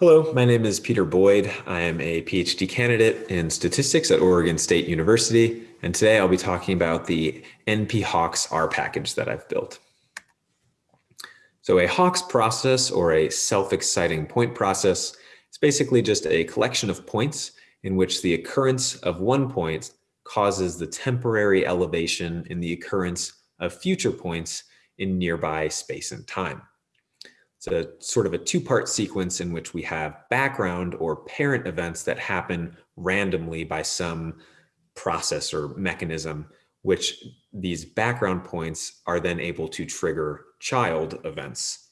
Hello, my name is Peter Boyd. I am a PhD candidate in statistics at Oregon State University, and today I'll be talking about the NP Hawkes R package that I've built. So a Hawkes process or a self-exciting point process is basically just a collection of points in which the occurrence of one point causes the temporary elevation in the occurrence of future points in nearby space and time. It's a sort of a two-part sequence in which we have background or parent events that happen randomly by some process or mechanism, which these background points are then able to trigger child events.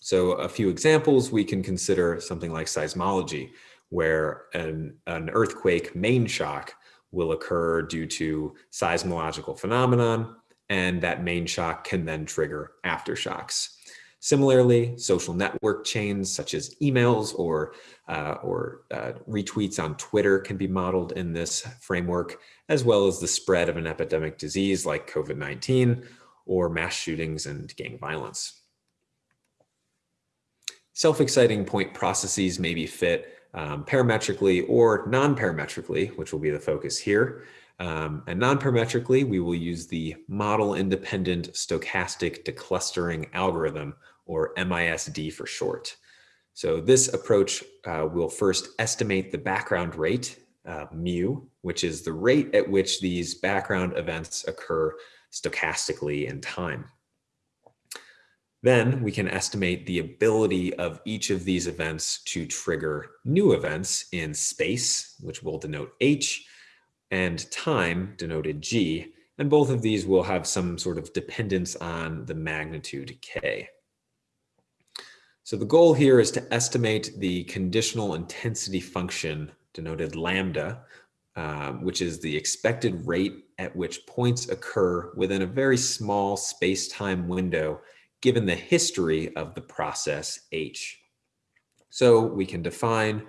So a few examples, we can consider something like seismology, where an, an earthquake main shock will occur due to seismological phenomenon, and that main shock can then trigger aftershocks. Similarly, social network chains such as emails or, uh, or uh, retweets on Twitter can be modeled in this framework, as well as the spread of an epidemic disease like COVID-19 or mass shootings and gang violence. Self-exciting point processes may be fit um, parametrically or non-parametrically, which will be the focus here. Um, and non-parametrically, we will use the model-independent stochastic declustering algorithm, or MISD for short. So this approach uh, will first estimate the background rate, uh, mu, which is the rate at which these background events occur stochastically in time. Then we can estimate the ability of each of these events to trigger new events in space, which we'll denote h, and time, denoted g, and both of these will have some sort of dependence on the magnitude k. So the goal here is to estimate the conditional intensity function, denoted lambda, um, which is the expected rate at which points occur within a very small space-time window given the history of the process h. So we can define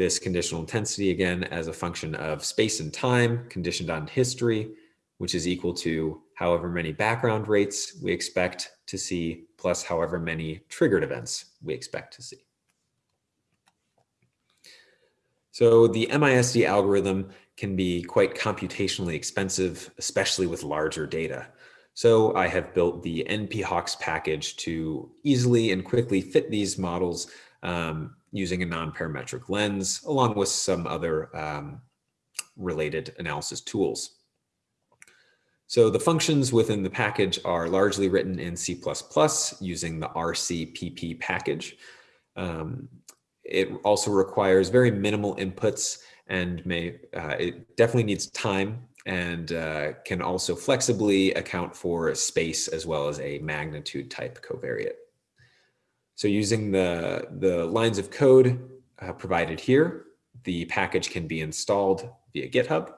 this conditional intensity again as a function of space and time conditioned on history, which is equal to however many background rates we expect to see plus however many triggered events we expect to see. So the MISD algorithm can be quite computationally expensive, especially with larger data. So I have built the NP-Hawkes package to easily and quickly fit these models um, using a non-parametric lens, along with some other um, related analysis tools. So the functions within the package are largely written in C++ using the RCPP package. Um, it also requires very minimal inputs and may uh, it definitely needs time and uh, can also flexibly account for space as well as a magnitude type covariate. So using the, the lines of code uh, provided here, the package can be installed via GitHub.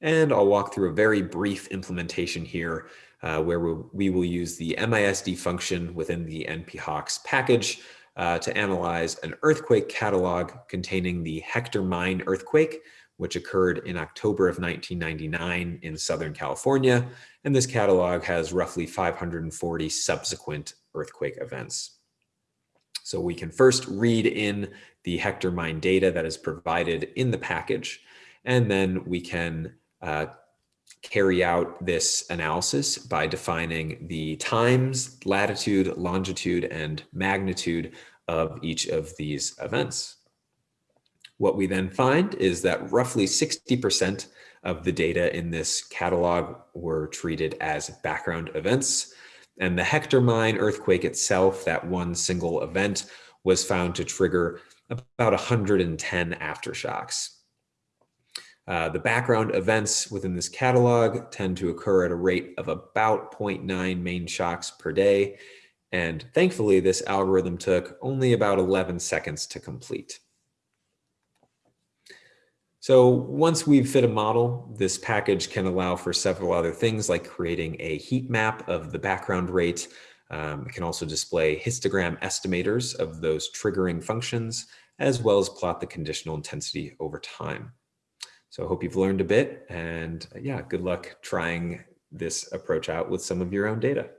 And I'll walk through a very brief implementation here uh, where we will use the MISD function within the NP-Hawkes package uh, to analyze an earthquake catalog containing the Hector Mine earthquake, which occurred in October of 1999 in Southern California. And this catalog has roughly 540 subsequent earthquake events. So we can first read in the Hector mine data that is provided in the package, and then we can uh, carry out this analysis by defining the times, latitude, longitude, and magnitude of each of these events. What we then find is that roughly 60% of the data in this catalog were treated as background events. And the Hector mine earthquake itself, that one single event, was found to trigger about 110 aftershocks. Uh, the background events within this catalog tend to occur at a rate of about 0.9 main shocks per day. And thankfully, this algorithm took only about 11 seconds to complete. So once we've fit a model, this package can allow for several other things like creating a heat map of the background rate. Um, it can also display histogram estimators of those triggering functions, as well as plot the conditional intensity over time. So I hope you've learned a bit and yeah, good luck trying this approach out with some of your own data.